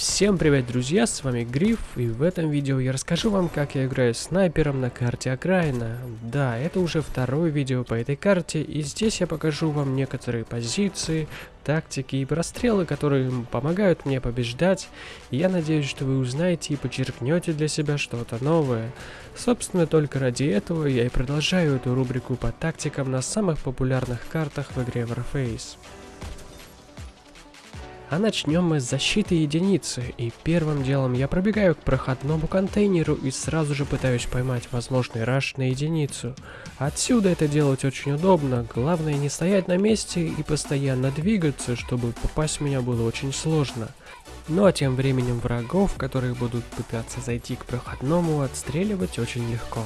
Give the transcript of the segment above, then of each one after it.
Всем привет, друзья, с вами Гриф, и в этом видео я расскажу вам, как я играю снайпером на карте окраина. Да, это уже второе видео по этой карте, и здесь я покажу вам некоторые позиции, тактики и прострелы, которые помогают мне побеждать, я надеюсь, что вы узнаете и почерпнете для себя что-то новое. Собственно, только ради этого я и продолжаю эту рубрику по тактикам на самых популярных картах в игре Warface. А начнем мы с защиты единицы, и первым делом я пробегаю к проходному контейнеру и сразу же пытаюсь поймать возможный раш на единицу. Отсюда это делать очень удобно, главное не стоять на месте и постоянно двигаться, чтобы попасть в меня было очень сложно. Ну а тем временем врагов, которые будут пытаться зайти к проходному, отстреливать очень легко.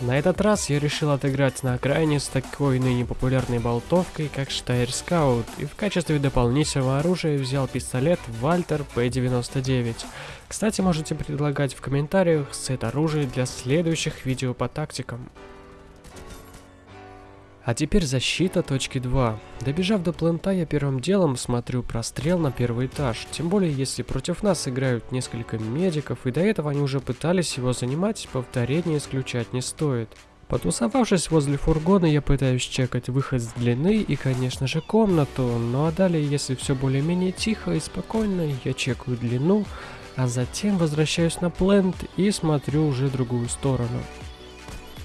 На этот раз я решил отыграть на окраине с такой ныне популярной болтовкой, как Штайр Скаут, и в качестве дополнительного оружия взял пистолет Вальтер P99. Кстати, можете предлагать в комментариях сет оружия для следующих видео по тактикам. А теперь защита точки 2. Добежав до плента, я первым делом смотрю прострел на первый этаж. Тем более, если против нас играют несколько медиков, и до этого они уже пытались его занимать, повторение исключать не стоит. Потусовавшись возле фургона, я пытаюсь чекать выход с длины и, конечно же, комнату. Ну а далее, если все более-менее тихо и спокойно, я чекаю длину, а затем возвращаюсь на плент и смотрю уже другую сторону.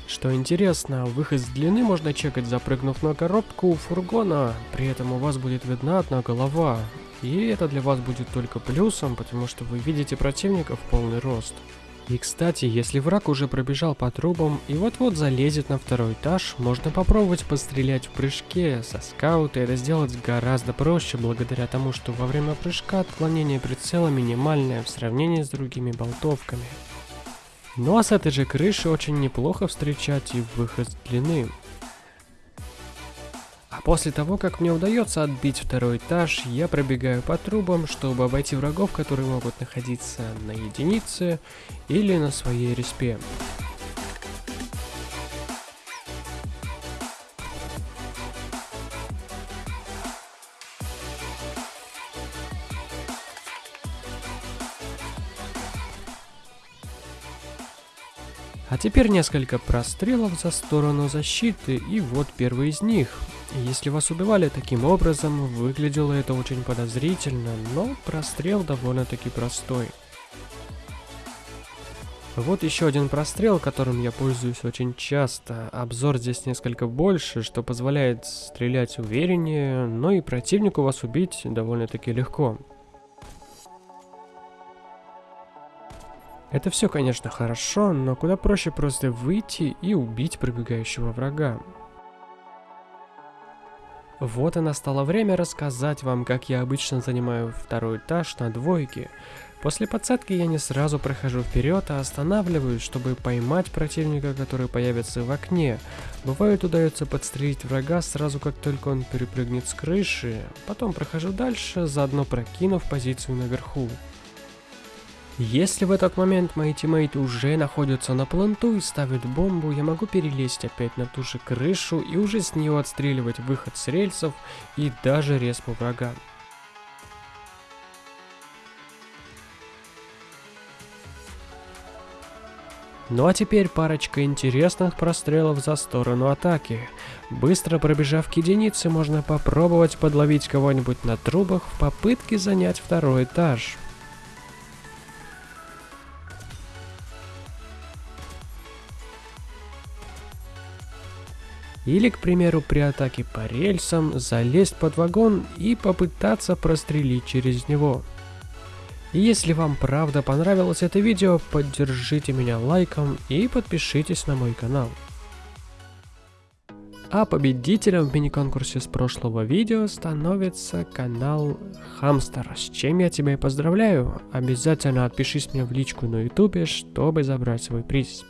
Что интересно, выход с длины можно чекать, запрыгнув на коробку у фургона, при этом у вас будет видна одна голова. И это для вас будет только плюсом, потому что вы видите противника в полный рост. И кстати, если враг уже пробежал по трубам и вот-вот залезет на второй этаж, можно попробовать пострелять в прыжке. Со скаута это сделать гораздо проще, благодаря тому, что во время прыжка отклонение прицела минимальное в сравнении с другими болтовками. Ну а с этой же крыши очень неплохо встречать и выход с длины. А после того, как мне удается отбить второй этаж, я пробегаю по трубам, чтобы обойти врагов, которые могут находиться на единице или на своей респе. А теперь несколько прострелов за сторону защиты, и вот первый из них. Если вас убивали таким образом, выглядело это очень подозрительно, но прострел довольно-таки простой. Вот еще один прострел, которым я пользуюсь очень часто. Обзор здесь несколько больше, что позволяет стрелять увереннее, но и противнику вас убить довольно-таки легко. Это все, конечно, хорошо, но куда проще просто выйти и убить пробегающего врага. Вот и настало время рассказать вам, как я обычно занимаю второй этаж на двойке. После подсадки я не сразу прохожу вперед, а останавливаюсь, чтобы поймать противника, который появится в окне. Бывает удается подстрелить врага сразу, как только он перепрыгнет с крыши. Потом прохожу дальше, заодно прокинув позицию наверху. Если в этот момент мои тиммейты уже находятся на планту и ставят бомбу, я могу перелезть опять на ту же крышу и уже с нее отстреливать выход с рельсов и даже респу врага. Ну а теперь парочка интересных прострелов за сторону атаки. Быстро пробежав к единице, можно попробовать подловить кого-нибудь на трубах в попытке занять второй этаж. Или, к примеру, при атаке по рельсам залезть под вагон и попытаться прострелить через него. Если вам правда понравилось это видео, поддержите меня лайком и подпишитесь на мой канал. А победителем в мини-конкурсе с прошлого видео становится канал Хамстер, с чем я тебя и поздравляю. Обязательно отпишись мне в личку на ютубе, чтобы забрать свой приз.